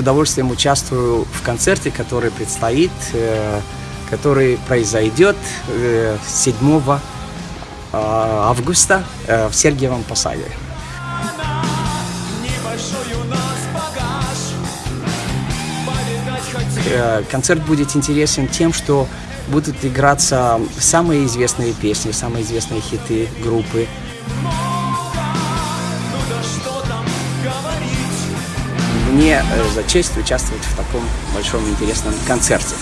удовольствием участвую в концерте, который предстоит, который произойдет 7 августа в Сергиевом Посаде. Концерт будет интересен тем, что будут играться самые известные песни, самые известные хиты группы. мне э, за честь участвовать в таком большом интересном концерте.